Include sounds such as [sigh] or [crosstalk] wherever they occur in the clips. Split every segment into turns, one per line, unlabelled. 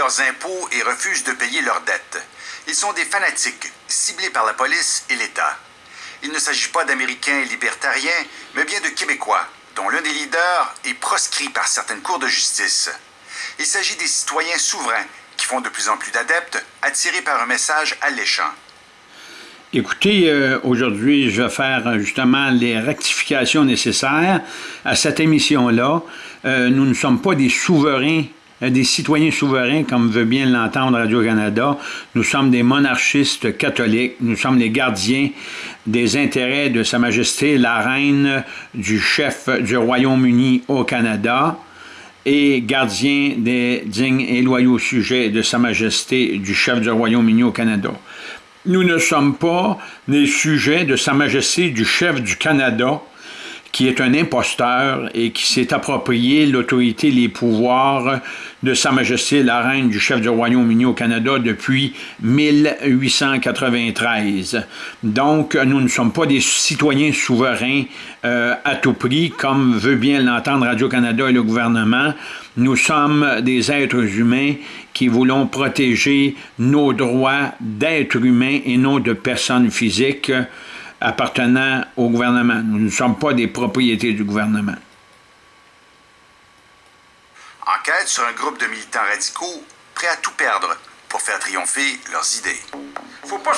leurs impôts et refusent de payer leurs dettes. Ils sont des fanatiques, ciblés par la police et l'État. Il ne s'agit pas d'Américains libertariens, mais bien de Québécois, dont l'un des leaders est proscrit par certaines cours de justice. Il s'agit des citoyens souverains qui font de plus en plus d'adeptes, attirés par un message alléchant.
Écoutez, euh, aujourd'hui, je vais faire euh, justement les rectifications nécessaires à cette émission-là. Euh, nous ne sommes pas des souverains des citoyens souverains, comme veut bien l'entendre Radio-Canada. Nous sommes des monarchistes catholiques. Nous sommes les gardiens des intérêts de Sa Majesté la Reine, du chef du Royaume-Uni au Canada et gardiens des dignes et loyaux sujets de Sa Majesté du chef du Royaume-Uni au Canada. Nous ne sommes pas les sujets de Sa Majesté du chef du Canada qui est un imposteur et qui s'est approprié l'autorité, les pouvoirs de Sa Majesté la Reine du chef du Royaume-Uni au Canada depuis 1893. Donc, nous ne sommes pas des citoyens souverains euh, à tout prix, comme veut bien l'entendre Radio-Canada et le gouvernement. Nous sommes des êtres humains qui voulons protéger nos droits d'êtres humains et non de personnes physiques appartenant au gouvernement. Nous ne sommes pas des propriétés du gouvernement.
Enquête sur un groupe de militants radicaux prêts à tout perdre pour faire triompher leurs idées. Faut pas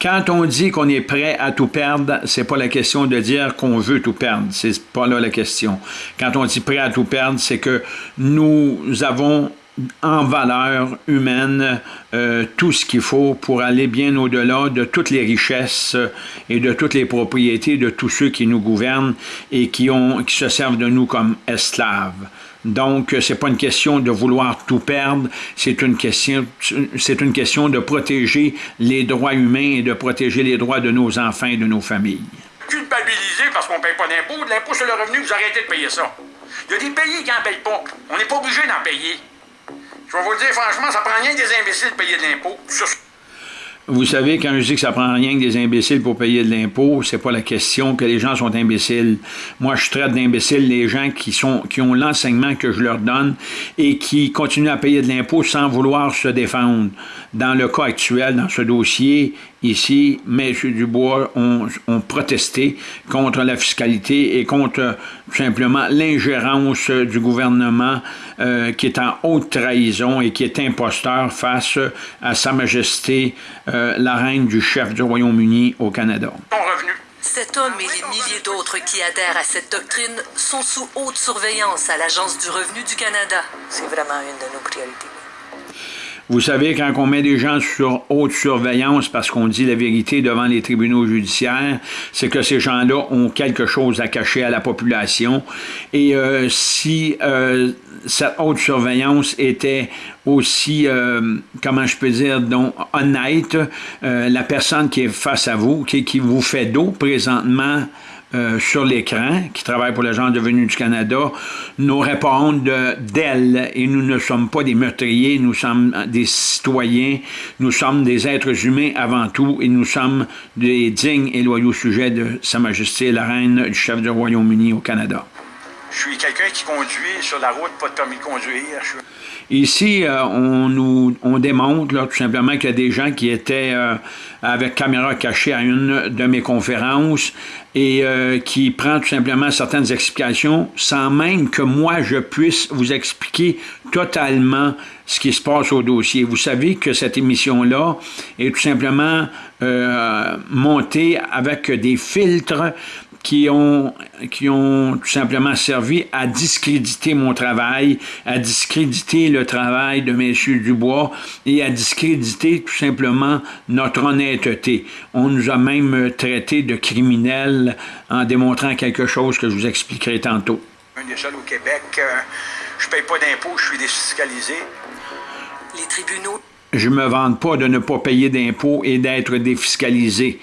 Quand on dit qu'on est prêt à tout perdre, c'est pas la question de dire qu'on veut tout perdre. C'est pas là la question. Quand on dit prêt à tout perdre, c'est que nous avons en valeur humaine euh, tout ce qu'il faut pour aller bien au-delà de toutes les richesses et de toutes les propriétés de tous ceux qui nous gouvernent et qui, ont, qui se servent de nous comme esclaves. Donc, c'est pas une question de vouloir tout perdre, c'est une question, une question de protéger les droits humains et de protéger les droits de nos enfants et de nos familles.
Culpabiliser parce qu'on ne paye pas d'impôts, de l'impôt sur le revenu, vous arrêtez de payer ça. Il y a des pays qui n'en payent pas. On n'est pas obligé d'en payer. Je vais vous le dire franchement, ça prend rien des imbéciles de payer de l'impôt.
Vous savez, quand je dis que ça prend rien que des imbéciles pour payer de l'impôt, c'est pas la question que les gens sont imbéciles. Moi, je traite d'imbéciles les gens qui sont qui ont l'enseignement que je leur donne et qui continuent à payer de l'impôt sans vouloir se défendre. Dans le cas actuel, dans ce dossier, ici, M. Dubois ont, ont, protesté contre la fiscalité et contre tout simplement l'ingérence du gouvernement euh, qui est en haute trahison et qui est imposteur face à Sa Majesté euh, la Reine du chef du Royaume-Uni au Canada.
Cet homme et les milliers d'autres qui adhèrent à cette doctrine sont sous haute surveillance à l'Agence du revenu du Canada.
C'est vraiment une de nos priorités.
Vous savez, quand on met des gens sur haute surveillance parce qu'on dit la vérité devant les tribunaux judiciaires, c'est que ces gens-là ont quelque chose à cacher à la population. Et euh, si euh, cette haute surveillance était aussi, euh, comment je peux dire, donc honnête, la personne qui est face à vous, qui vous fait dos présentement, euh, sur l'écran, qui travaille pour l'Agence de venue du Canada, nous répondent d'elle. Et nous ne sommes pas des meurtriers, nous sommes des citoyens, nous sommes des êtres humains avant tout, et nous sommes des dignes et loyaux sujets de Sa Majesté la Reine du chef du Royaume-Uni au Canada.
Je suis quelqu'un qui conduit sur la route, pas de permis de conduire.
Ici, euh, on nous on démontre tout simplement qu'il y a des gens qui étaient euh, avec caméra cachée à une de mes conférences et euh, qui prend tout simplement certaines explications sans même que moi je puisse vous expliquer totalement ce qui se passe au dossier. Vous savez que cette émission-là est tout simplement montée avec des filtres qui ont, qui ont tout simplement servi à discréditer mon travail, à discréditer le travail de M. Dubois et à discréditer tout simplement notre honnêteté. On nous a même traité de criminels en démontrant quelque chose que je vous expliquerai tantôt.
Un des seuls au Québec, euh, je paye pas d'impôts, je suis défiscalisé.
Les tribunaux
je me vante pas de ne pas payer d'impôts et d'être défiscalisé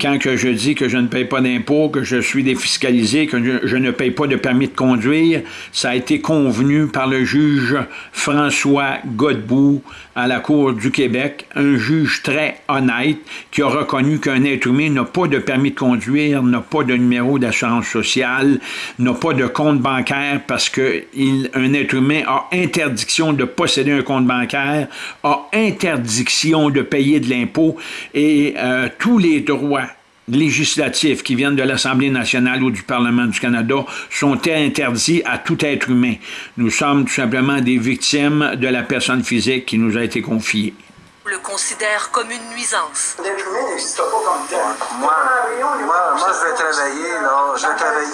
quand que je dis que je ne paye pas d'impôts, que je suis défiscalisé, que je, ne paye pas de permis de conduire, ça a été convenu par le juge François Godbout à la Cour du Québec, un juge très honnête qui a reconnu qu'un être humain n'a pas de permis de conduire, n'a pas de numéro d'assurance sociale, n'a pas de compte bancaire parce qu'un être humain a interdiction de posséder un compte bancaire, a interdiction de payer de l'impôt et euh, tous les droits législatifs qui viennent de l'Assemblée nationale ou du Parlement du Canada sont interdits à tout être humain. Nous sommes tout simplement des victimes de la personne physique qui nous a été confiée.
Le considère comme une nuisance.
Moi, moi, moi, je vais travailler, là, je vais travailler,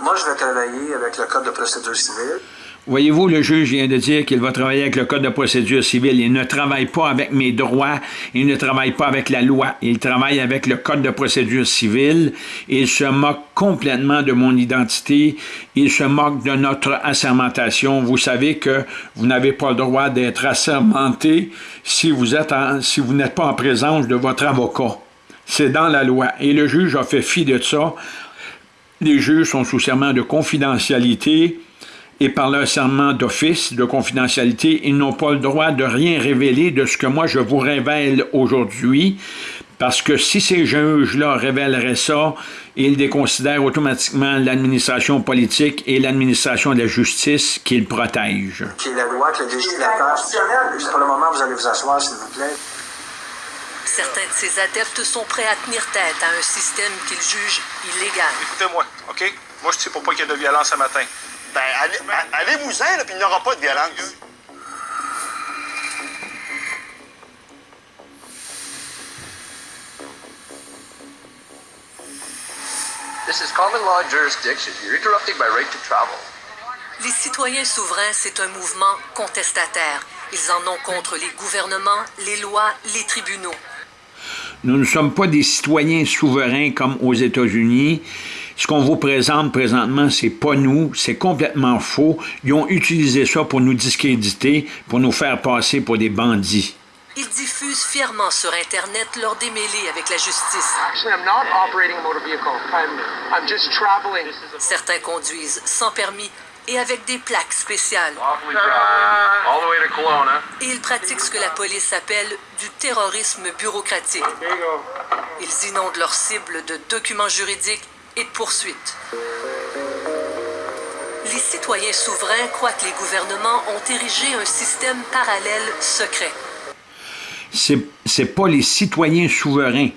moi, je vais travailler avec le Code de procédure civile.
Voyez-vous, le juge vient de dire qu'il va travailler avec le Code de procédure civile. Il ne travaille pas avec mes droits, il ne travaille pas avec la loi. Il travaille avec le Code de procédure civile. Il se moque complètement de mon identité. Il se moque de notre assermentation. Vous savez que vous n'avez pas le droit d'être assermenté si vous êtes si vous n'êtes pas en présence de votre avocat. C'est dans la loi. Et le juge a fait fi de ça. Les juges sont sous serment de confidentialité et par leur serment d'office de confidentialité, ils n'ont pas le droit de rien révéler de ce que moi je vous révèle aujourd'hui, parce que si ces juges-là révéleraient ça, ils déconsidèrent automatiquement l'administration politique et l'administration de la justice qu'ils protègent.
Qui est la loi que le législateur... Pour le moment, vous allez vous asseoir, s'il vous plaît.
Certains de ces adeptes sont prêts à tenir tête à un système qu'ils jugent illégal.
Écoutez-moi, OK? Moi, je sais pour pas qu'il y ait de violence ce matin. Ben, allez-vous-en, puis il n'y aura pas de violence.
This is common law jurisdiction. You're interrupting my right to travel. Les citoyens souverains, c'est un mouvement contestataire. Ils en ont contre les gouvernements, les lois, les tribunaux.
Nous ne sommes pas des citoyens souverains comme aux États-Unis. Ce qu'on vous présente présentement, c'est pas nous, c'est complètement faux. Ils ont utilisé ça pour nous discréditer, pour nous faire passer pour des bandits.
Ils diffusent fièrement sur Internet leur démêlés avec la justice. Certains conduisent sans permis et avec des plaques spéciales. Et ils pratiquent ce que la police appelle du terrorisme bureaucratique. Ils inondent leurs cibles de documents juridiques et de poursuites. Les citoyens souverains croient que les gouvernements ont érigé un système parallèle secret.
C'est pas les citoyens souverains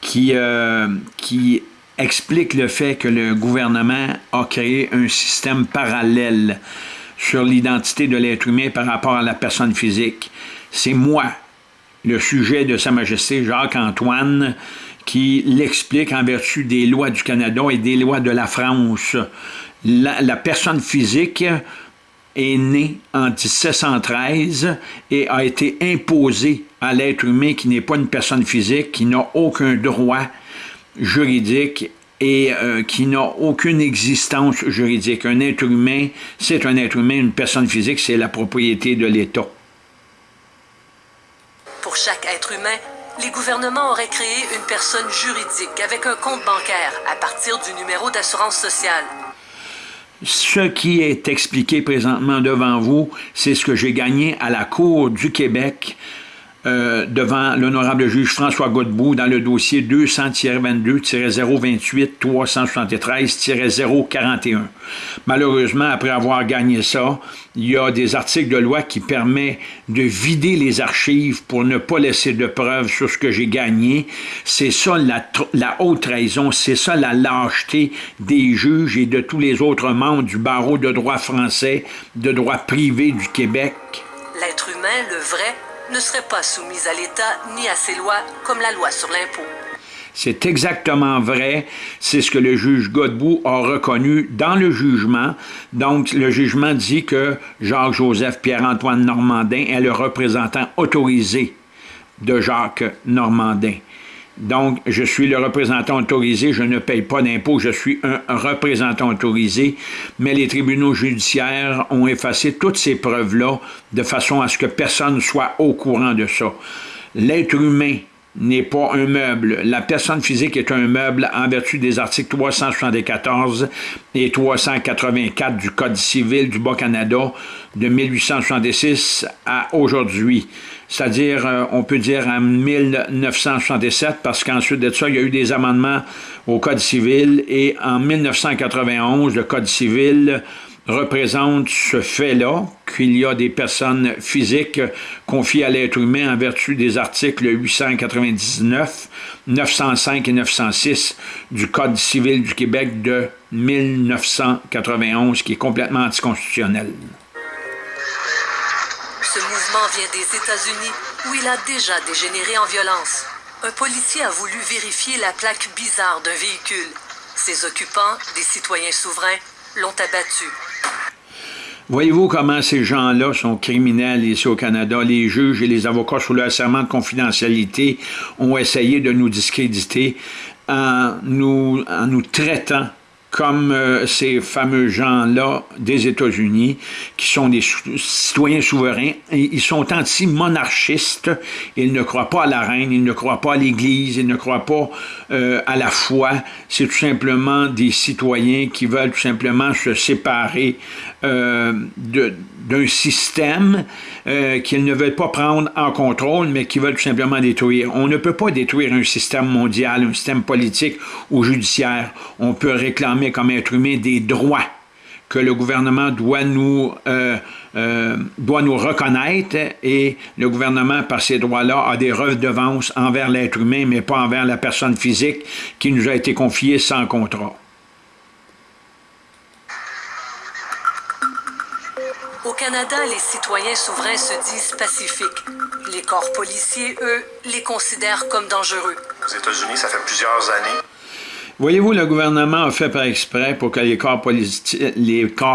qui, euh, qui expliquent le fait que le gouvernement a créé un système parallèle sur l'identité de l'être humain par rapport à la personne physique. C'est moi, le sujet de Sa Majesté Jacques-Antoine, qui l'explique en vertu des lois du Canada et des lois de la France. La, personne physique est née en 1713 et a été imposée à l'être humain qui n'est pas une personne physique, qui n'a aucun droit juridique et euh, qui n'a aucune existence juridique. Un être humain, c'est un être humain, une personne physique, c'est la propriété de l'État.
Pour chaque être humain, les gouvernements auraient créé une personne juridique avec un compte bancaire à partir du numéro d'assurance sociale.
Ce qui est expliqué présentement devant vous, c'est ce que j'ai gagné à la Cour du Québec euh, devant l'honorable juge François Godbout dans le dossier 200-22-028-373-041. Malheureusement, après avoir gagné ça, il y a des articles de loi qui permettent de vider les archives pour ne pas laisser de preuves sur ce que j'ai gagné. C'est ça la, la haute trahison, c'est ça la lâcheté des juges et de tous les autres membres du barreau de droit français, de droit privé du Québec.
L'être humain, le vrai, ne serait pas soumise à l'État ni à ses lois, comme la loi sur l'impôt.
C'est exactement vrai. C'est ce que le juge Godbout a reconnu dans le jugement. Donc, le jugement dit que Jacques-Joseph Pierre-Antoine Normandin est le représentant autorisé de Jacques Normandin. Donc, je suis le représentant autorisé, je ne paye pas d'impôt, je suis un représentant autorisé, mais les tribunaux judiciaires ont effacé toutes ces preuves-là de façon à ce que personne soit au courant de ça. L'être humain n'est pas un meuble. La personne physique est un meuble en vertu des articles 374 et 384 du Code civil du Bas-Canada de 1866 à aujourd'hui. C'est-à-dire, euh, on peut dire en 1967, parce qu'ensuite de ça, il y a eu des amendements au Code civil, et en 1991, le Code civil représente ce fait-là, qu'il y a des personnes physiques confiées à l'être humain en vertu des articles 899, 905 et 906 du Code civil du Québec de 1991, qui est complètement anticonstitutionnel.
Ce mouvement vient des États-Unis, où il a déjà dégénéré en violence. Un policier a voulu vérifier la plaque bizarre d'un véhicule. Ses occupants, des citoyens souverains, l'ont abattu.
Voyez-vous comment ces gens-là sont criminels ici au Canada? Les juges et les avocats sous le serment de confidentialité ont essayé de nous discréditer en nous, en nous traitant comme euh, ces fameux gens-là des États-Unis, qui sont des citoyens souverains, ils sont anti-monarchistes, ils ne croient pas à la reine, ils ne croient pas à l'Église, ils ne croient pas euh, à la foi, c'est tout simplement des citoyens qui veulent tout simplement se séparer euh, d'un système euh, qu'ils ne veulent pas prendre en contrôle, mais qui veulent tout simplement détruire. On ne peut pas détruire un système mondial, un système politique ou judiciaire. On peut réclamer comme être humain des droits que le gouvernement doit nous, euh, euh, doit nous reconnaître et le gouvernement, par ces droits-là, a des redevances envers l'être humain, mais pas envers la personne physique qui nous a été confiée sans contrat.
Au Canada, les citoyens souverains se disent pacifiques. Les corps policiers, eux, les considèrent comme dangereux.
Aux États-Unis, ça fait plusieurs années.
Voyez-vous, le gouvernement a fait par exprès pour que les corps,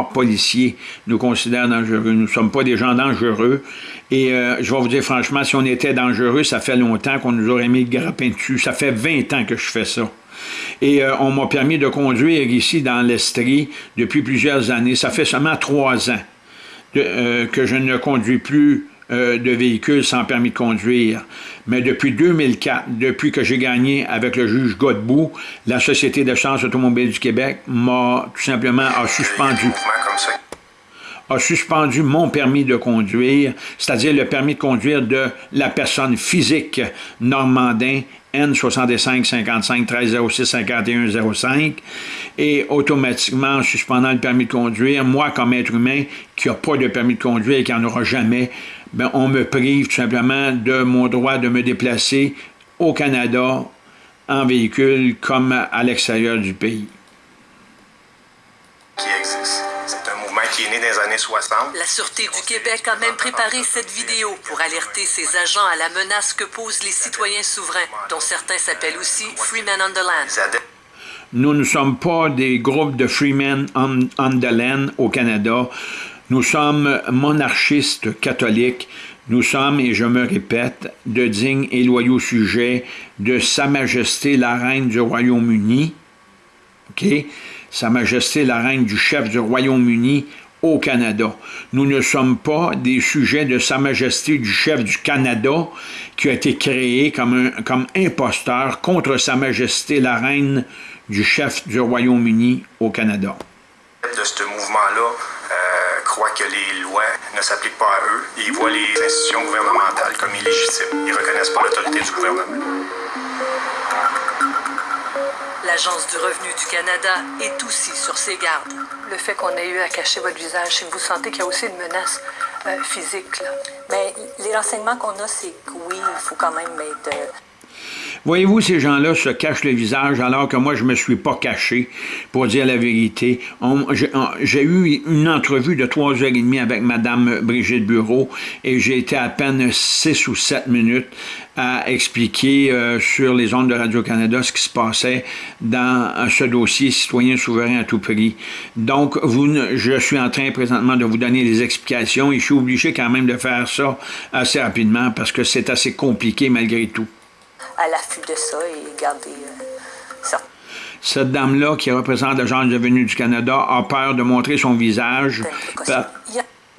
policiers nous considèrent dangereux. Nous ne sommes pas des gens dangereux. Et euh, je vais vous dire franchement, si on était dangereux, ça fait longtemps qu'on nous aurait mis le grappin dessus. Ça fait 20 ans que je fais ça. Et euh, on m'a permis de conduire ici dans l'Estrie depuis plusieurs années. Ça fait seulement trois ans. Euh, que je ne conduis plus euh, de véhicules sans permis de conduire. Mais depuis 2004, depuis que j'ai gagné avec le juge Godbout, la Société de automobile du Québec m'a tout simplement a suspendu a suspendu mon permis de conduire, c'est-à-dire le permis de conduire de la personne physique normandin N65 55 13 06 51 05 et automatiquement en suspendant le permis de conduire, moi comme être humain qui n'a pas de permis de conduire et qui n'en aura jamais, ben, on me prive tout simplement de mon droit de me déplacer au Canada en véhicule comme à l'extérieur du pays.
Qui existe. C'est un mouvement qui est né dans les années 60.
La Sûreté du Québec a même préparé cette vidéo pour alerter ses agents à la menace que posent les citoyens souverains, dont certains s'appellent aussi Freemen on the Land.
Nous ne sommes pas des groupes de Freemen on, on the Land au Canada. Nous sommes monarchistes catholiques. Nous sommes, et je me répète, de dignes et loyaux sujets de Sa Majesté la Reine du Royaume-Uni. OK? Sa Majesté la Reine du chef du Royaume-Uni au Canada. Nous ne sommes pas des sujets de Sa Majesté du chef du Canada qui a été créé comme, un, comme imposteur contre Sa Majesté la Reine du chef du Royaume-Uni au Canada.
De ce mouvement-là que les lois ne s'appliquent pas à eux et ils voient les institutions gouvernementales comme illégitimes. Ils ne reconnaissent pas l'autorité du gouvernement.
L'Agence du revenu du Canada est aussi sur ses gardes. Le fait qu'on ait eu à cacher votre visage, que vous sentez qu'il y a aussi une menace euh, physique. Là.
Mais les renseignements qu'on a, c'est que oui, il faut quand même être... Euh,
Voyez-vous, ces gens-là se cachent le visage alors que moi, je ne me suis pas caché, pour dire la vérité. J'ai eu une entrevue de trois heures et demie avec Mme Brigitte Bureau et j'ai été à peine six ou sept minutes à expliquer euh, sur les ondes de Radio-Canada ce qui se passait dans ce dossier citoyen souverain à tout prix. Donc, vous, je suis en train présentement de vous donner des explications et je suis obligé quand même de faire ça assez rapidement parce que c'est assez compliqué malgré tout
à l'affût de ça et garder ça. Euh,
Cette dame-là, qui représente l'Agence de revenu du Canada, a peur de montrer son visage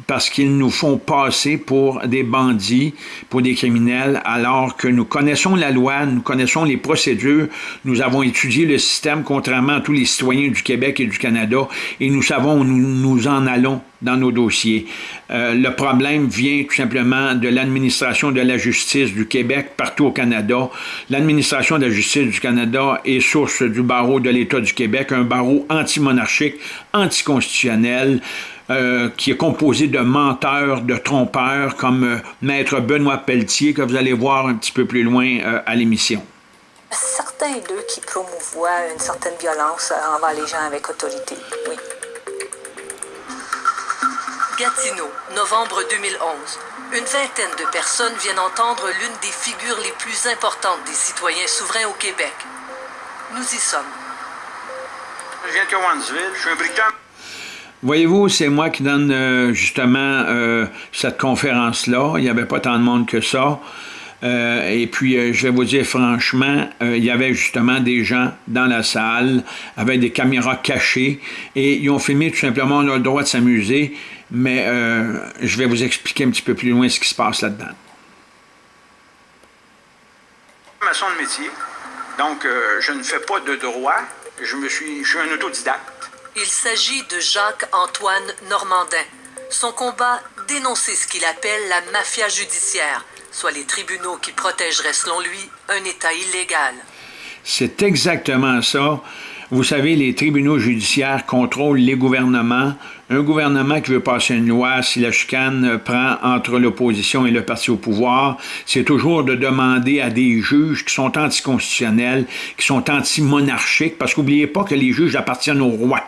parce qu'ils nous font passer pour des bandits, pour des criminels, alors que nous connaissons la loi, nous connaissons les procédures, nous avons étudié le système contrairement à tous les citoyens du Québec et du Canada, et nous savons où nous, nous en allons dans nos dossiers. Euh, le problème vient tout simplement de l'administration de la justice du Québec partout au Canada. L'administration de la justice du Canada est source du barreau de l'État du Québec, un barreau anti-monarchique, anticonstitutionnel, euh, qui est composé de menteurs, de trompeurs, comme euh, Maître Benoît Pelletier, que vous allez voir un petit peu plus loin à l'émission.
Certains d'eux qui promouvoient une certaine violence envers les gens avec autorité, oui.
Gatineau, novembre 2011. Une vingtaine de personnes viennent entendre l'une des figures les plus importantes des citoyens souverains au Québec. Nous y sommes.
Je viens de Cowansville, je suis un bricoleur.
Voyez-vous, c'est moi qui donne euh, justement euh, cette conférence-là. Il n'y avait pas tant de monde que ça. Euh, et puis, je vais vous dire franchement, il y avait justement des gens dans la salle avec des caméras cachées et ils ont filmé tout simplement, on a le droit de s'amuser, mais je vais vous expliquer un petit peu plus loin ce qui se passe là-dedans.
Maçon de métier, donc je ne fais pas de droit, je, me suis, je suis un autodidacte.
Il s'agit de Jacques-Antoine Normandin. Son combat, dénoncer ce qu'il appelle la mafia judiciaire, soit les tribunaux qui protégeraient, selon lui, un État illégal.
C'est exactement ça. Vous savez, les tribunaux judiciaires contrôlent les gouvernements. Un gouvernement qui veut passer une loi, si la chicane prend entre l'opposition et le parti au pouvoir, c'est toujours de demander à des juges qui sont anticonstitutionnels, qui sont anti-monarchiques, parce qu'oubliez pas que les juges appartiennent au roi.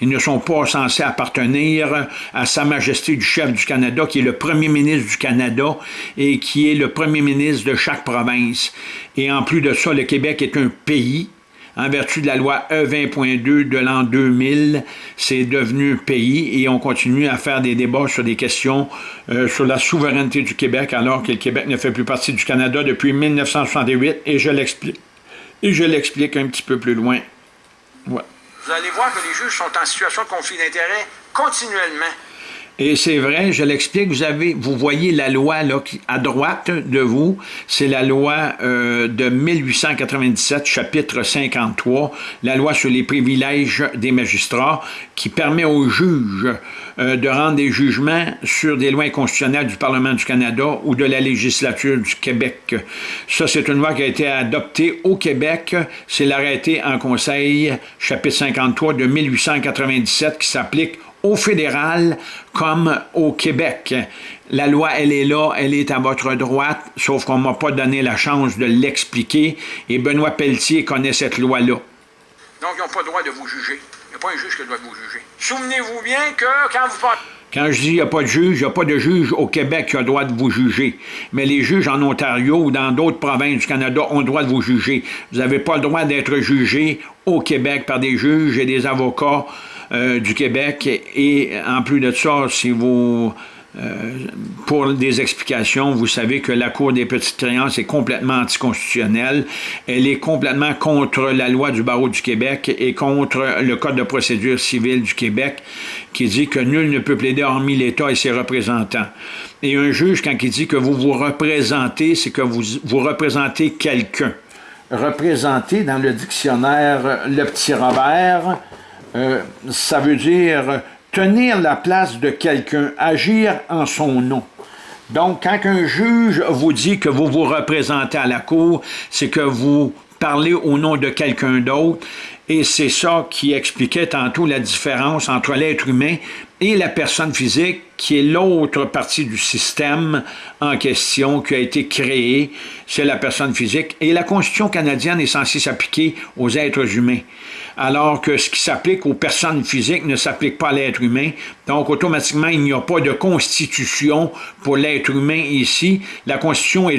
Ils ne sont pas censés appartenir à Sa Majesté du chef du Canada, qui est le premier ministre du Canada et qui est le premier ministre de chaque province. Et en plus de ça, le Québec est un pays en vertu de la loi E20.2 de l'an 2000, c'est devenu pays et on continue à faire des débats sur des questions euh, sur la souveraineté du Québec alors que le Québec ne fait plus partie du Canada depuis 1968 et je l'explique. Et je l'explique un petit peu plus loin.
Vous allez voir que les juges sont en situation de conflit d'intérêts continuellement.
Et c'est vrai, je l'explique, vous avez, vous voyez la loi là, à droite de vous, c'est la loi euh, de 1897, chapitre 53, la loi sur les privilèges des magistrats, qui permet aux juges euh, de rendre des jugements sur des lois constitutionnelles du Parlement du Canada ou de la législature du Québec. Ça, c'est une loi qui a été adoptée au Québec, c'est l'arrêté en Conseil, chapitre 53 de 1897, qui s'applique au fédéral comme au Québec. La loi, elle est là, elle est à votre droite, sauf qu'on ne m'a pas donné la chance de l'expliquer, et Benoît Pelletier connaît cette loi-là.
Donc, ils n'ont pas le droit de vous juger. Il n'y a pas un juge qui doit vous juger. Souvenez-vous bien que quand vous parlez...
Quand je dis qu'il n'y a pas de juge, il n'y a pas de juge au Québec qui a le droit de vous juger. Mais les juges en Ontario ou dans d'autres provinces du Canada ont le droit de vous juger. Vous n'avez pas le droit d'être jugé au Québec par des juges et des avocats euh, du Québec. Et en plus de ça, si vous... Euh, pour des explications, vous savez que la Cour des petites créances est complètement anticonstitutionnelle. Elle est complètement contre la loi du barreau du Québec et contre le Code de procédure civile du Québec qui dit que nul ne peut plaider hormis l'État et ses représentants. Et un juge, quand il dit que vous vous représentez, c'est que vous, vous représentez quelqu'un. Représenter dans le dictionnaire Le Petit Robert, euh, ça veut dire tenir la place de quelqu'un, agir en son nom. Donc, quand un juge vous dit que vous vous représentez à la cour, c'est que vous parlez au nom de quelqu'un d'autre, et c'est ça qui expliquait tantôt la différence entre l'être humain et la personne physique, qui est l'autre partie du système en question qui a été créée, c'est la personne physique. Et la Constitution canadienne est censée s'appliquer aux êtres humains alors que ce qui s'applique aux personnes physiques ne s'applique pas à l'être humain. Donc, automatiquement, il n'y a pas de constitution pour l'être humain ici. La constitution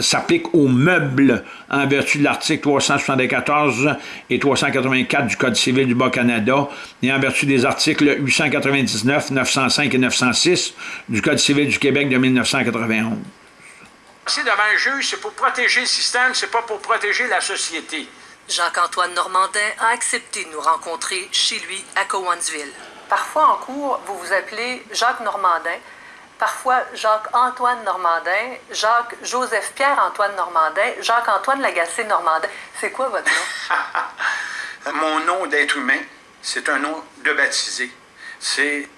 s'applique aux meubles en vertu de l'article 374 et 384 du Code civil du Bas-Canada et en vertu des articles 899, 905 et 906 du Code civil du Québec de 1991.
Si devant un juge, c'est pour protéger le système, c'est pas pour protéger la société.
Jacques-Antoine Normandin a accepté de nous rencontrer chez lui à Cowansville. Parfois en cours, vous vous appelez Jacques Normandin, parfois Jacques-Antoine Normandin, Jacques-Joseph-Pierre-Antoine Normandin, Jacques-Antoine Lagacé-Normandin. C'est quoi votre nom? [laughs]
Mon nom d'être humain, c'est un nom de baptisé. C'est...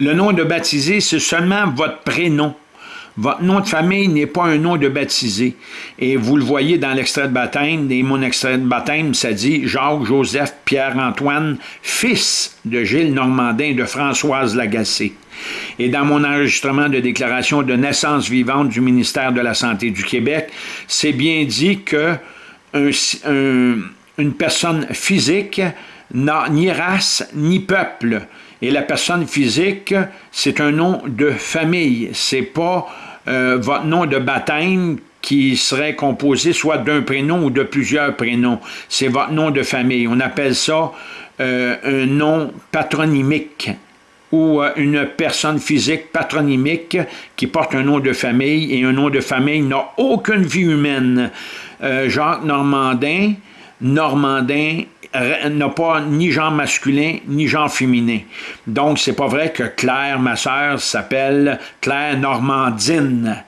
Le nom de baptisé, c'est seulement votre prénom. Votre nom de famille n'est pas un nom de baptisé. Et vous le voyez dans l'extrait de baptême, et mon extrait de baptême, ça dit Jacques Joseph Pierre-Antoine, fils de Gilles Normandin et de Françoise Lagacé. Et dans mon enregistrement de déclaration de naissance vivante du ministère de la Santé du Québec, c'est bien dit que une personne physique n'a ni race ni peuple. Et la personne physique, c'est un nom de famille. C'est pas euh, votre nom de baptême qui serait composé soit d'un prénom ou de plusieurs prénoms. C'est votre nom de famille. On appelle ça euh, un nom patronymique ou euh, une personne physique patronymique qui porte un nom de famille et un nom de famille n'a aucune vie humaine. Jacques Normandin, Normandin n'a pas ni genre masculin ni genre féminin. Donc, c'est pas vrai que Claire, ma sœur, s'appelle Claire Normandine.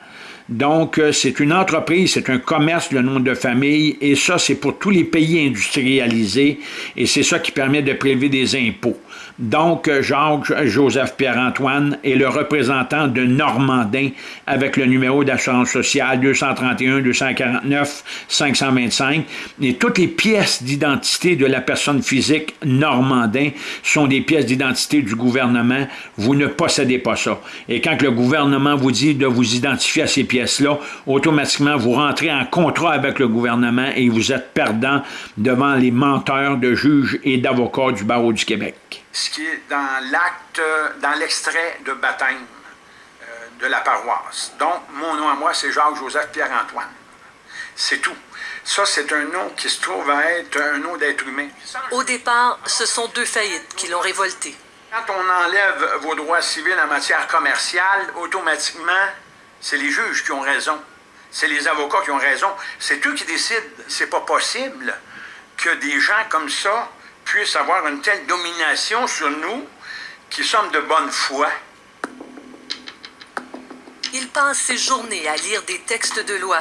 Donc, euh, c'est une entreprise, c'est un commerce, le nom de famille, et ça, c'est pour tous les pays industrialisés, et c'est ça qui permet de prélever des impôts. Donc, Jacques-Joseph Pierre-Antoine est le représentant de Normandin avec le numéro d'assurance sociale 231-249-525. Et toutes les pièces d'identité de la personne physique Normandin sont des pièces d'identité du gouvernement. Vous ne possédez pas ça. Et quand le gouvernement vous dit de vous identifier à ces pièces-là, automatiquement, vous rentrez en contrat avec le gouvernement et vous êtes perdant devant les menteurs de juges et d'avocats du barreau du Québec
ce qui est dans l'acte, dans l'extrait de baptême euh, de la paroisse. Donc, mon nom à moi, c'est Jacques-Joseph Pierre-Antoine. C'est tout. Ça, c'est un nom qui se trouve à être un nom d'être humain.
Au départ, ce sont deux faillites qui l'ont révolté.
Quand on enlève vos droits civils en matière commerciale, automatiquement, c'est les juges qui ont raison. C'est les avocats qui ont raison. C'est eux qui décident. C'est pas possible que des gens comme ça puisse avoir une telle domination sur nous qui sommes de bonne foi.
Il passe ses journées à lire des textes de loi.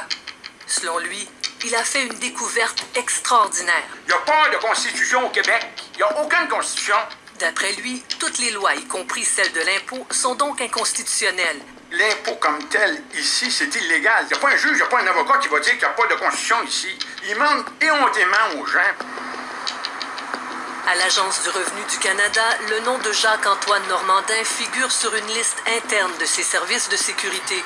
Selon lui, il a fait une découverte extraordinaire.
Il n'y a pas de constitution au Québec. Il n'y a aucune constitution.
D'après lui, toutes les lois, y compris celles de l'impôt, sont donc inconstitutionnelles.
L'impôt comme tel, ici, c'est illégal. Il n'y a pas un juge, il n'y a pas un avocat qui va dire qu'il n'y a pas de constitution ici. Il manque éhontément aux gens.
À l'Agence du revenu du Canada, le nom de Jacques-Antoine Normandin figure sur une liste interne de ses services de sécurité,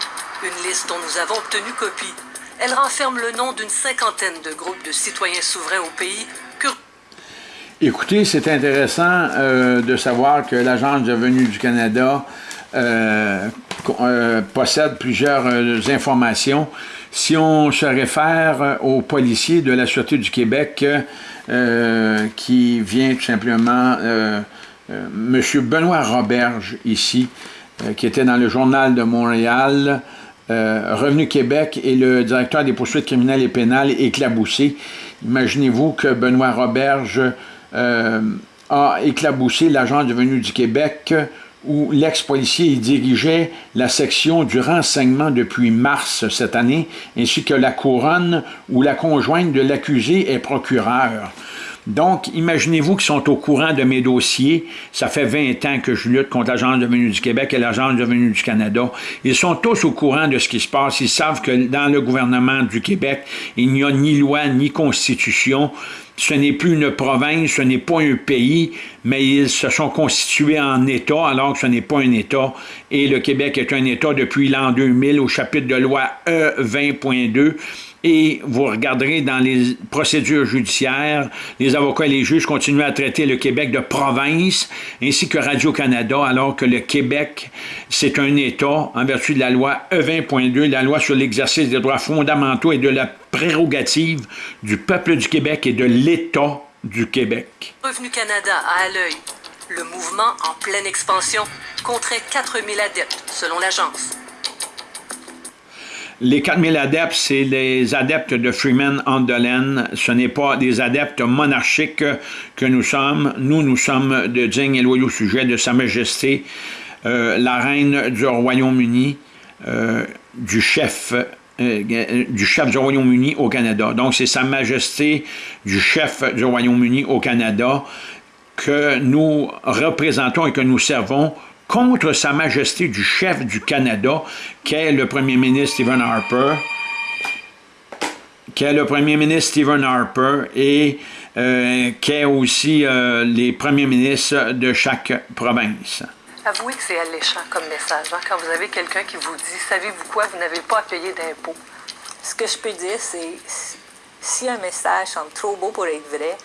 une liste dont nous avons obtenu copie. Elle renferme le nom d'une cinquantaine de groupes de citoyens souverains au pays.
Écoutez, c'est intéressant euh, de savoir que l'Agence du revenu du Canada euh, euh, possède plusieurs informations. Si on se réfère aux policiers de la Sûreté du Québec, euh, qui vient tout simplement, euh, euh, M. Benoît Roberge, ici, qui était dans le Journal de Montréal, Revenu Québec et le directeur des poursuites criminelles et pénales éclaboussé. Imaginez-vous que Benoît Roberge a éclaboussé l'agent de Revenu du Québec où l'ex-policier dirigeait la section du renseignement depuis mars cette année, ainsi que la couronne où la conjointe de l'accusé est procureur. Donc, imaginez-vous qu'ils sont au courant de mes dossiers. Ça fait 20 ans que je lutte contre l'Agence de revenu du Québec et l'Agence de revenu du Canada. Ils sont tous au courant de ce qui se passe. Ils savent que dans le gouvernement du Québec, il n'y a ni loi ni constitution. Ce n'est plus une province, ce n'est pas un pays, mais ils se sont constitués en État alors que ce n'est pas un État. Et le Québec est un État depuis l'an 2000 au chapitre de loi E20.2 et vous regarderez dans les procédures judiciaires, les avocats et les juges continuent à traiter le Québec de province, ainsi que Radio-Canada, alors que le Québec, c'est un État en vertu de la loi E20.2, la loi sur l'exercice des droits fondamentaux et de la prérogative du peuple du Québec et de l'État du Québec.
Revenu Canada à l'œil. Le mouvement en pleine expansion compterait 4000 adeptes, selon l'agence.
Les 4000 adeptes, c'est les adeptes de Freeman Andelen. Ce n'est pas des adeptes monarchiques que nous sommes. Nous, nous sommes de dignes et loyaux sujets de Sa Majesté, euh, la reine du Royaume-Uni, euh, euh, du chef du Royaume-Uni au Canada. Donc, c'est Sa Majesté du chef du Royaume-Uni au Canada que nous représentons et que nous servons contre Sa Majesté du chef du Canada, qui est le premier ministre Stephen Harper, qui est le premier ministre Stephen Harper et euh, qui est aussi euh, les premiers ministres de chaque province.
Avouez que c'est alléchant comme message, hein, quand vous avez quelqu'un qui vous dit « Savez-vous quoi, vous n'avez pas à payer d'impôts. »
Ce que je peux dire, c'est si un message semble trop beau pour être vrai,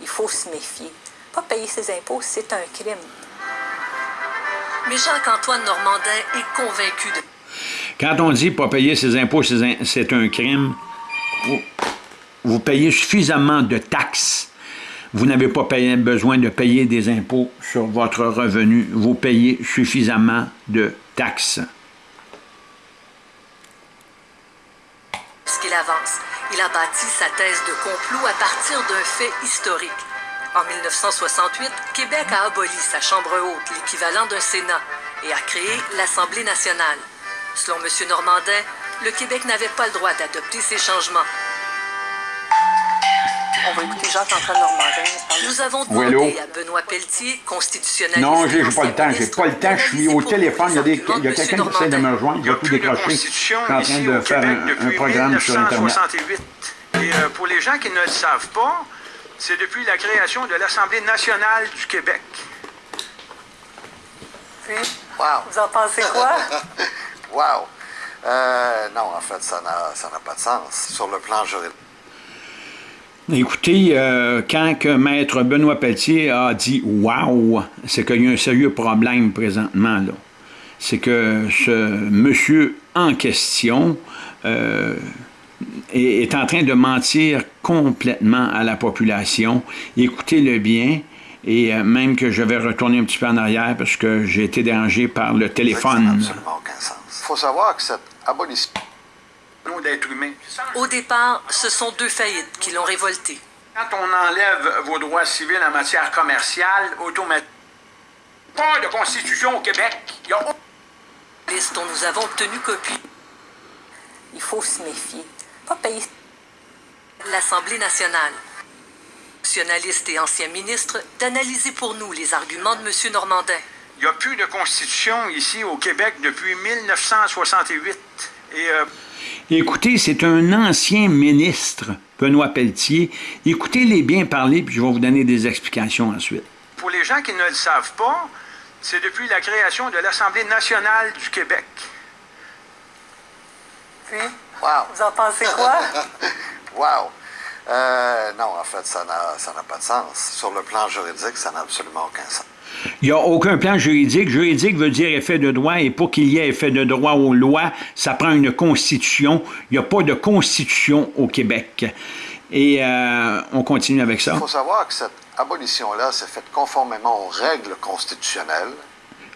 il faut se méfier. Pas payer ses impôts, c'est un crime.
Mais Jacques-Antoine Normandin est convaincu de...
Quand on dit pas payer ses impôts, c'est un crime, vous payez suffisamment de taxes vous n'avez pas besoin de payer des impôts sur votre revenu. Vous payez suffisamment de taxes.
Ce qu'il avance, il a bâti sa thèse de complot à partir d'un fait historique. En 1968, Québec a aboli sa Chambre haute, l'équivalent d'un Sénat, et a créé l'Assemblée nationale. Selon M. Normandin, le Québec n'avait pas le droit d'adopter ces changements. On va écouter Jacques-Antoine Normandin. Nous avons demandé à Benoît Pelletier, constitutionnaliste...
Non, j'ai pas le temps, j'ai pas le temps. Je suis au téléphone, il y a, des, il y a quelqu'un qui essaie de me rejoindre, il a tout décroché. Je suis en train de faire un, un programme sur Internet.
Et euh, pour les gens qui ne le savent pas, c'est depuis la création de l'Assemblée nationale du Québec.
Wow. vous en pensez quoi? [laughs]
wow! Euh, non, en fait, ça n'a pas de sens sur le plan juridique.
Écoutez, euh, quand que Maître Benoît Pelletier a dit « Wow », c'est qu'il y a un sérieux problème présentement. là. C'est que ce monsieur en question euh, est, en train de mentir complètement à la population. Écoutez-le bien, et euh, même que je vais retourner un petit peu en arrière parce que j'ai été dérangé par le téléphone.
Il faut savoir que cette abolition
d'être humain.
Au départ, ce sont deux faillites qui l'ont révolté.
Quand on enlève vos droits civils en matière commerciale, automatiquement, pas de constitution au Québec. Il y a...
Liste dont nous avons obtenu copie.
Il faut se méfier. Pas payer.
L'Assemblée nationale, nationaliste et ancien ministre, d'analyser pour nous les arguments de M. Normandin.
Il n'y a plus de constitution ici au Québec depuis 1968. Et euh,
Écoutez, c'est un ancien ministre, Benoît Pelletier. Écoutez-les bien parler, puis je vais vous donner des explications ensuite.
Pour les gens qui ne le savent pas, c'est depuis la création de l'Assemblée nationale du Québec.
Puis, wow. vous en pensez quoi? [laughs]
wow! Euh, non, en fait, ça n'a pas de sens. Sur le plan juridique, ça n'a absolument aucun sens.
Il n'y a aucun plan juridique. Juridique veut dire effet de droit, et pour qu'il y ait effet de droit aux lois, ça prend une constitution. Il n'y a pas de constitution au Québec. Et euh, on continue avec ça.
Il faut savoir que cette abolition-là s'est faite conformément aux règles constitutionnelles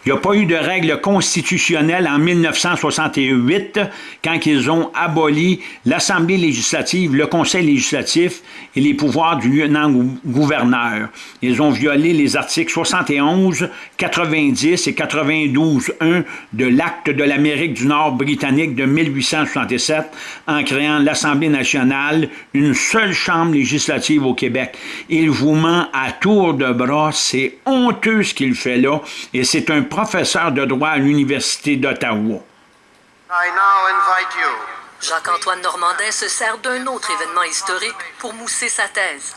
il n'y a pas eu de règle constitutionnelle en 1968 quand ils ont aboli l'Assemblée législative, le Conseil législatif et les pouvoirs du lieutenant-gouverneur. Ils ont violé les articles 71, 90 et 92.1 de l'Acte de l'Amérique du Nord britannique de 1867 en créant l'Assemblée nationale, une seule chambre législative au Québec. Il vous ment à tour de bras, c'est honteux ce qu'il fait là et c'est un professeur de droit à l'Université d'Ottawa.
Jacques-Antoine Normandin se sert d'un autre événement historique pour mousser sa thèse.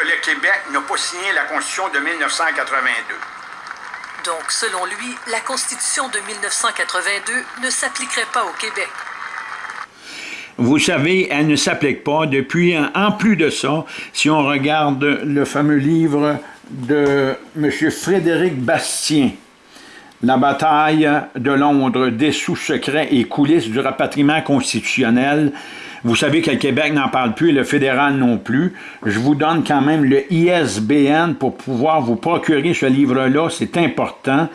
Le Québec n'a pas signé la Constitution de 1982.
Donc, selon lui, la Constitution de 1982 ne s'appliquerait pas au Québec.
Vous savez, elle ne s'applique pas. Depuis, en plus de ça, si on regarde le fameux livre de M. Frédéric Bastien, La bataille de Londres, des sous-secrets et coulisses du rapatriement constitutionnel. Vous savez que le Québec n'en parle plus et le fédéral non plus. Je vous donne quand même le ISBN pour pouvoir vous procurer ce livre-là, c'est important.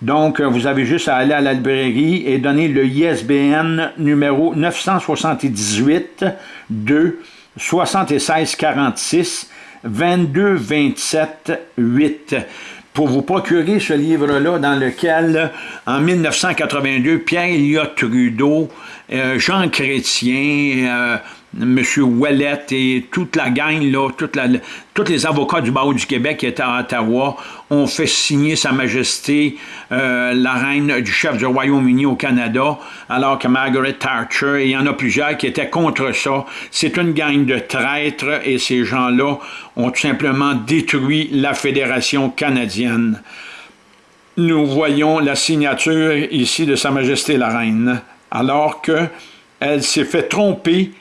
Donc, vous avez juste à aller à la librairie et donner le ISBN numéro 978 2 76 46 22 27 8 pour vous procurer ce livre-là dans lequel, en 1982, Pierre Elliott Trudeau, euh, Jean Chrétien, euh, M. Ouellet et toute la gang, là, tous les avocats du barreau du Québec qui étaient à Ottawa ont fait signer Sa Majesté euh, la reine du chef du Royaume-Uni au Canada, alors que Margaret Thatcher, et il y en a plusieurs qui étaient contre ça. C'est une gang de traîtres et ces gens-là ont tout simplement détruit la Fédération canadienne. Nous voyons la signature ici de Sa Majesté la Reine, alors qu'elle s'est fait tromper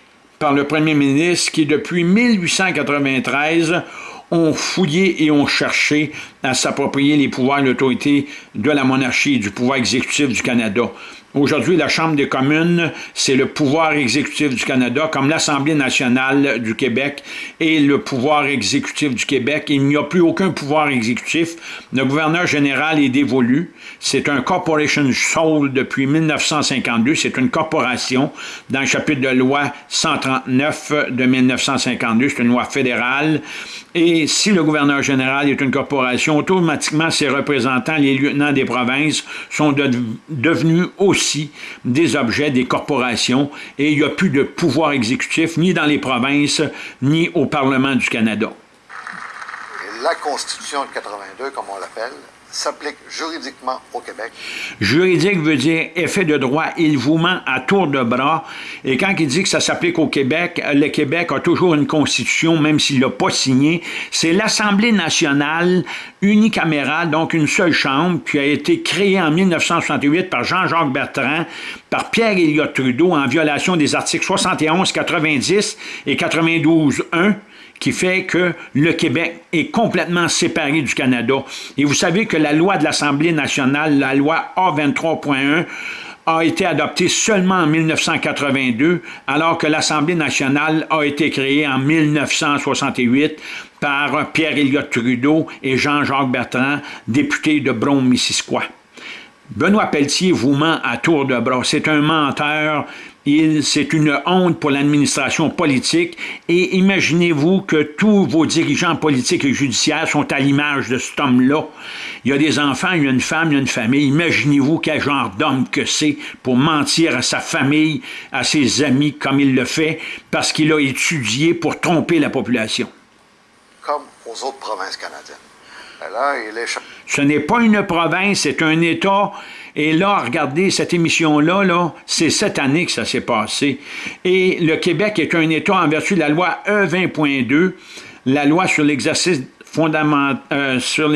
par le premier ministre qui, depuis 1893, ont fouillé et ont cherché à s'approprier les pouvoirs et l'autorité de la monarchie et du pouvoir exécutif du Canada. Aujourd'hui, la Chambre des communes, c'est le pouvoir exécutif du Canada, comme l'Assemblée nationale du Québec et le pouvoir exécutif du Québec. Il n'y a plus aucun pouvoir exécutif. Le gouverneur général est dévolu. C'est un corporation soul depuis 1952. C'est une corporation dans le chapitre de loi 139 de 1952. C'est une loi fédérale. Et si le gouverneur général est une corporation, automatiquement, ses représentants, les lieutenants des provinces, sont devenus aussi des objets des corporations et il n'y a plus de pouvoir exécutif ni dans les provinces ni au Parlement du Canada.
La Constitution de 82, comme on l'appelle, s'applique juridiquement au Québec.
Juridique veut dire effet de droit. Il vous ment à tour de bras. Et quand il dit que ça s'applique au Québec, le Québec a toujours une constitution, même s'il ne l'a pas signée. C'est l'Assemblée nationale unicamérale, donc une seule chambre, qui a été créée en 1968 par Jean-Jacques Bertrand, par Pierre Elliott Trudeau, en violation des articles 71, 90 et 92.1 qui fait que le Québec est complètement séparé du Canada. Et vous savez que la loi de l'Assemblée nationale, la loi A23.1, a été adoptée seulement en 1982, alors que l'Assemblée nationale a été créée en 1968 par Pierre Elliott Trudeau et Jean-Jacques Bertrand, députés de Brome-Missisquoi. Benoît Pelletier vous ment à tour de bras. C'est un menteur c'est une honte pour l'administration politique et imaginez-vous que tous vos dirigeants politiques et judiciaires sont à l'image de cet homme-là. Il y a des enfants, il y a une femme, il y a une famille. Imaginez-vous quel genre d'homme que c'est pour mentir à sa famille, à ses amis comme il le fait, parce qu'il a étudié pour tromper la population.
Comme aux autres provinces canadiennes. Là, il est...
Ce n'est pas une province, c'est un État et là, regardez, cette émission-là, -là, c'est cette année que ça s'est passé. Et le Québec est un État en vertu de la loi E20.2, la loi sur l'exercice euh,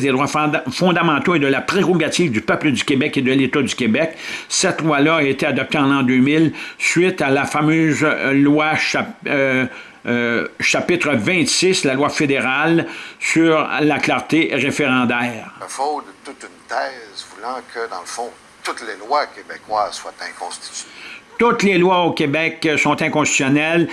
des droits fondamentaux et de la prérogative du peuple du Québec et de l'État du Québec. Cette loi-là a été adoptée en l'an 2000 suite à la fameuse loi euh, euh, chapitre 26, la loi fédérale sur la clarté référendaire.
Il faut toute une thèse voulant que, dans le fond, toutes les lois québécoises soient inconstitutionnelles.
Toutes les lois au Québec sont inconstitutionnelles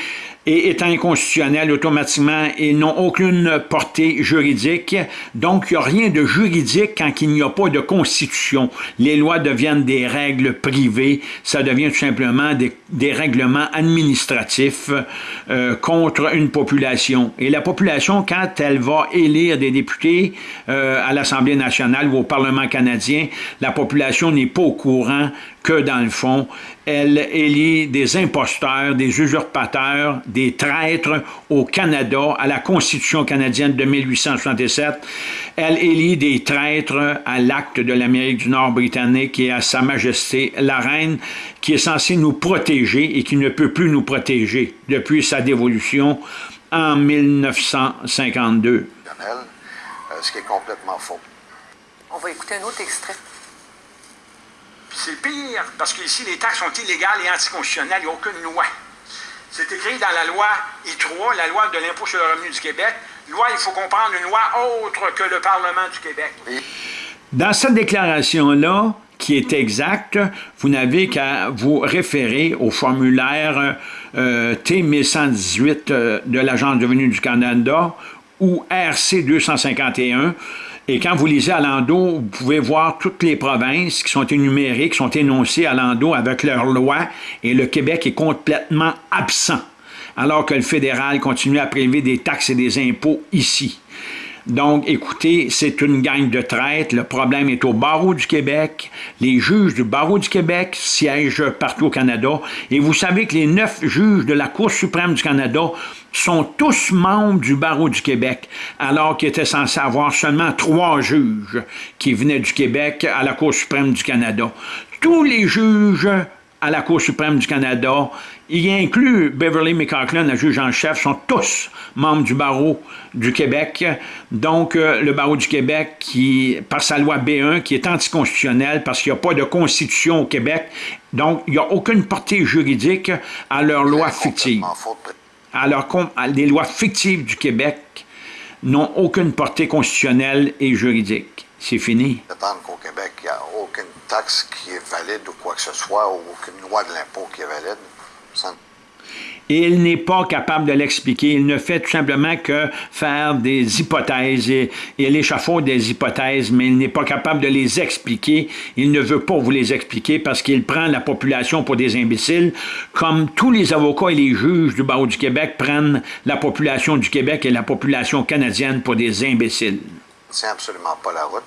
et étant inconstitutionnels automatiquement, ils n'ont aucune portée juridique. Donc, il n'y a rien de juridique quand il n'y a pas de constitution. Les lois deviennent des règles privées. Ça devient tout simplement des, règlements administratifs euh, contre une population. Et la population, quand elle va élire des députés euh, à l'Assemblée nationale ou au Parlement canadien, la population n'est pas au courant que, dans le fond, elle élit des imposteurs, des usurpateurs, des traîtres au Canada, à la Constitution canadienne de 1867. Elle élit des traîtres à l'acte de l'Amérique du Nord britannique et à Sa Majesté la Reine, qui est censée nous protéger et qui ne peut plus nous protéger depuis sa dévolution en 1952.
Euh, ce qui est complètement faux.
On va écouter un autre extrait.
C'est pire, parce qu'ici, les taxes sont illégales et anticonstitutionnelles. Il n'y a aucune loi. C'est écrit dans la loi I3, la loi de l'impôt sur le revenu du Québec. Loi, il faut comprendre une loi autre que le Parlement du Québec.
Dans cette déclaration-là, qui est exacte, vous n'avez qu'à vous référer au formulaire euh, T1118 euh, de l'Agence de revenu du Canada ou RC 251 Et quand vous lisez Alando, vous pouvez voir toutes les provinces qui sont énumérées, qui sont énoncées à Alando avec leurs lois, et le Québec est complètement absent, alors que le fédéral continue à prélever des taxes et des impôts ici. Donc, écoutez, c'est une gang de traite. Le problème est au barreau du Québec. Les juges du barreau du Québec siègent partout au Canada. Et vous savez que les neuf juges de la Cour suprême du Canada sont tous membres du barreau du Québec, alors qu'il était censé avoir seulement trois juges qui venaient du Québec à la Cour suprême du Canada. Tous les juges à la Cour suprême du Canada, y inclut Beverly McCaughlin, la juge en chef, sont tous membres du barreau du Québec. Donc, euh, le barreau du Québec, qui, par sa loi B1, qui est anticonstitutionnelle parce qu'il n'y a pas de constitution au Québec, donc il n'y a aucune portée juridique à leurs lois fictives. Alors, les lois fictives du Québec n'ont aucune portée constitutionnelle et juridique. C'est fini.
qu'au Québec, il n'y a aucune taxe qui est valide ou quoi que ce soit, ou aucune loi de l'impôt qui est valide.
Il n'est pas capable de l'expliquer. Il ne fait tout simplement que faire des hypothèses. Et, il échafaude des hypothèses, mais il n'est pas capable de les expliquer. Il ne veut pas vous les expliquer parce qu'il prend la population pour des imbéciles, comme tous les avocats et les juges du barreau du Québec prennent la population du Québec et la population canadienne pour des imbéciles.
C'est absolument pas la route.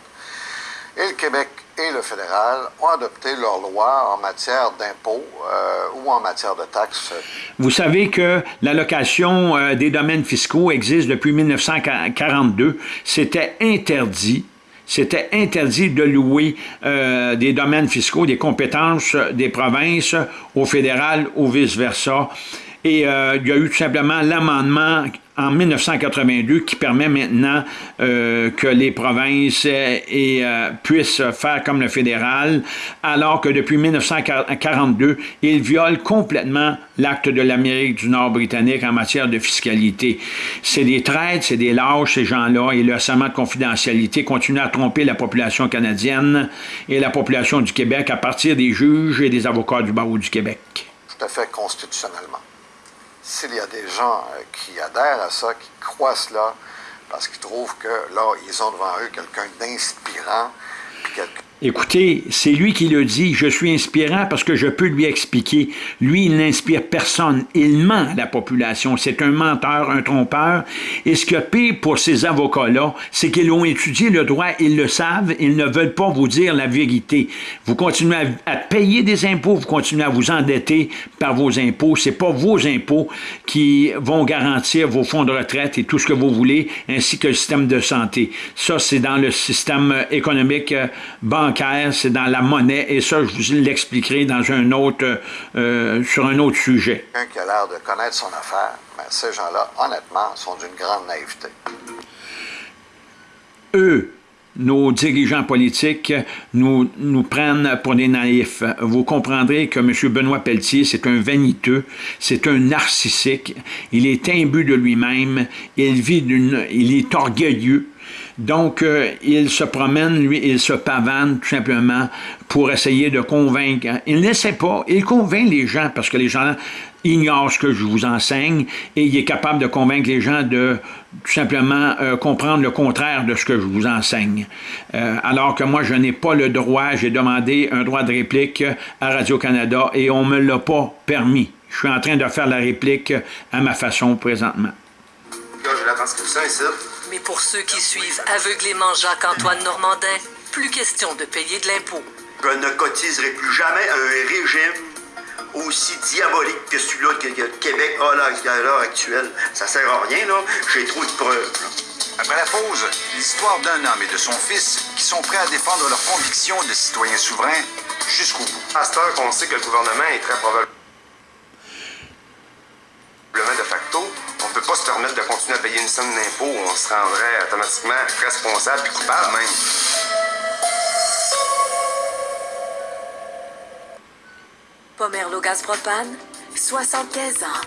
Et le Québec et le fédéral ont adopté leurs lois en matière d'impôts euh, ou en matière de taxes.
Vous savez que l'allocation euh, des domaines fiscaux existe depuis 1942. C'était interdit. C'était interdit de louer euh, des domaines fiscaux, des compétences des provinces au fédéral ou vice-versa. Et il y a eu tout simplement l'amendement en 1982 qui permet maintenant euh, que les provinces euh, euh, puissent faire comme le fédéral, alors que depuis 1942, ils violent complètement l'acte de l'Amérique du Nord britannique en matière de fiscalité. C'est des traites, c'est des lâches, ces gens-là, et le serment de confidentialité continue à tromper la population canadienne et la population du Québec à partir des juges et des avocats du barreau du Québec.
Tout à fait constitutionnellement s'il y a des gens euh, qui adhèrent à ça, qui croient cela, parce qu'ils trouvent que là, ils ont devant eux quelqu'un d'inspirant, quelqu'un
Écoutez, c'est lui qui le dit, je suis inspirant parce que je peux lui expliquer. Lui, il n'inspire personne. Il ment à la population. C'est un menteur, un trompeur. Et ce qui est pire pour ces avocats-là, c'est qu'ils ont étudié le droit, ils le savent, ils ne veulent pas vous dire la vérité. Vous continuez à, payer des impôts, vous continuez à vous endetter par vos impôts. C'est pas vos impôts qui vont garantir vos fonds de retraite et tout ce que vous voulez, ainsi que le système de santé. Ça, c'est dans le système économique euh, bancaire c'est dans la monnaie, et ça, je vous l'expliquerai dans un autre, euh, sur un autre sujet.
Quelqu'un qui a l'air de connaître son affaire, mais ces gens-là, honnêtement, sont d'une grande naïveté.
Eux, nos dirigeants politiques nous, nous prennent pour des naïfs. Vous comprendrez que M. Benoît Pelletier, c'est un vaniteux, c'est un narcissique, il est imbu de lui-même, il vit d'une, il est orgueilleux, donc, euh, il se promène, lui, il se pavane tout simplement pour essayer de convaincre. Il n'essaie pas, il convainc les gens parce que les gens ignorent ce que je vous enseigne et il est capable de convaincre les gens de tout simplement euh, comprendre le contraire de ce que je vous enseigne. Euh, alors que moi, je n'ai pas le droit, j'ai demandé un droit de réplique à Radio-Canada et on ne me l'a pas permis. Je suis en train de faire la réplique à ma façon présentement.
la transcription ici.
Mais pour ceux qui suivent aveuglément Jacques-Antoine Normandin, plus question de payer de l'impôt.
Je ne cotiserai plus jamais à un régime aussi diabolique que celui-là que le Québec a à l'heure actuelle. Ça sert à rien, là. J'ai trop de preuves.
Après la pause, l'histoire d'un homme et de son fils qui sont prêts à défendre leurs convictions de citoyens souverains jusqu'au bout.
À cette heure qu'on sait que le gouvernement est très probablement de facto, on ne peut pas se permettre de continuer à payer une somme d'impôt où on se rendrait automatiquement responsable et coupable même.
Pomerlo Gaz Propane, 75 ans.